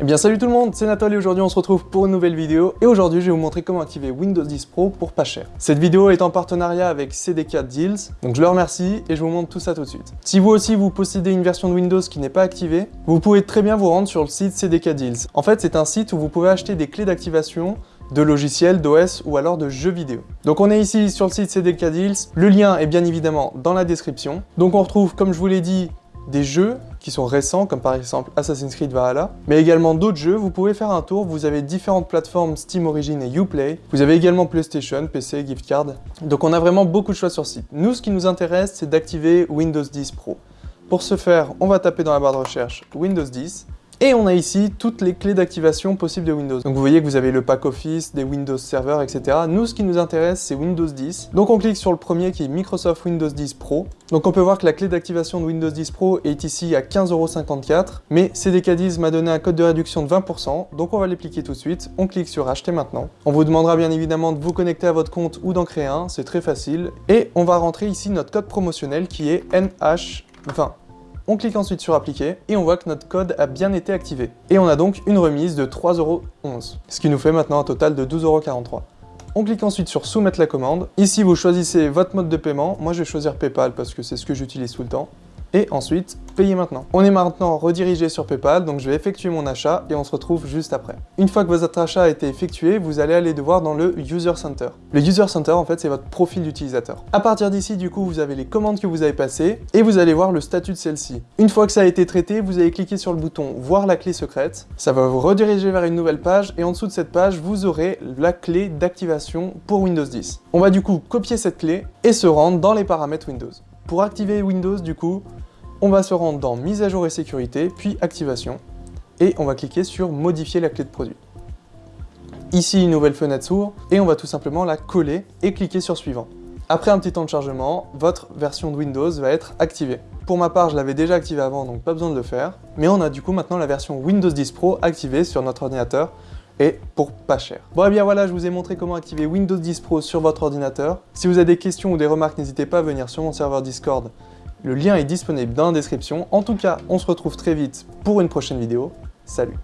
Eh bien salut tout le monde, c'est Nathalie et aujourd'hui on se retrouve pour une nouvelle vidéo et aujourd'hui je vais vous montrer comment activer Windows 10 Pro pour pas cher. Cette vidéo est en partenariat avec CDK Deals, donc je leur remercie et je vous montre tout ça tout de suite. Si vous aussi vous possédez une version de Windows qui n'est pas activée, vous pouvez très bien vous rendre sur le site CDK Deals. En fait c'est un site où vous pouvez acheter des clés d'activation de logiciels, d'OS ou alors de jeux vidéo. Donc on est ici sur le site CDK Deals, le lien est bien évidemment dans la description. Donc on retrouve comme je vous l'ai dit des jeux qui sont récents, comme par exemple Assassin's Creed Valhalla, mais également d'autres jeux, vous pouvez faire un tour, vous avez différentes plateformes Steam Origin et Uplay, vous avez également PlayStation, PC, gift card, donc on a vraiment beaucoup de choix sur site. Nous, ce qui nous intéresse, c'est d'activer Windows 10 Pro. Pour ce faire, on va taper dans la barre de recherche Windows 10, et on a ici toutes les clés d'activation possibles de Windows. Donc vous voyez que vous avez le pack Office, des Windows Server, etc. Nous, ce qui nous intéresse, c'est Windows 10. Donc on clique sur le premier qui est Microsoft Windows 10 Pro. Donc on peut voir que la clé d'activation de Windows 10 Pro est ici à 15,54€, mais CDK10 m'a donné un code de réduction de 20%, donc on va l'appliquer tout de suite. On clique sur Acheter maintenant. On vous demandera bien évidemment de vous connecter à votre compte ou d'en créer un, c'est très facile. Et on va rentrer ici notre code promotionnel qui est NH20. On clique ensuite sur appliquer et on voit que notre code a bien été activé. Et on a donc une remise de 3,11€, ce qui nous fait maintenant un total de 12,43€. On clique ensuite sur soumettre la commande. Ici, vous choisissez votre mode de paiement. Moi, je vais choisir Paypal parce que c'est ce que j'utilise tout le temps et ensuite payer maintenant. On est maintenant redirigé sur Paypal, donc je vais effectuer mon achat et on se retrouve juste après. Une fois que votre achat a été effectué, vous allez aller devoir dans le User Center. Le User Center, en fait, c'est votre profil d'utilisateur. À partir d'ici, du coup, vous avez les commandes que vous avez passées et vous allez voir le statut de celle-ci. Une fois que ça a été traité, vous allez cliquer sur le bouton « Voir la clé secrète ». Ça va vous rediriger vers une nouvelle page et en dessous de cette page, vous aurez la clé d'activation pour Windows 10. On va du coup copier cette clé et se rendre dans les paramètres Windows. Pour activer Windows, du coup, on va se rendre dans mise à jour et sécurité, puis activation, et on va cliquer sur modifier la clé de produit. Ici, une nouvelle fenêtre s'ouvre, et on va tout simplement la coller et cliquer sur suivant. Après un petit temps de chargement, votre version de Windows va être activée. Pour ma part, je l'avais déjà activée avant, donc pas besoin de le faire. Mais on a du coup maintenant la version Windows 10 Pro activée sur notre ordinateur, et pour pas cher. Bon et eh bien voilà, je vous ai montré comment activer Windows 10 Pro sur votre ordinateur. Si vous avez des questions ou des remarques, n'hésitez pas à venir sur mon serveur Discord le lien est disponible dans la description. En tout cas, on se retrouve très vite pour une prochaine vidéo. Salut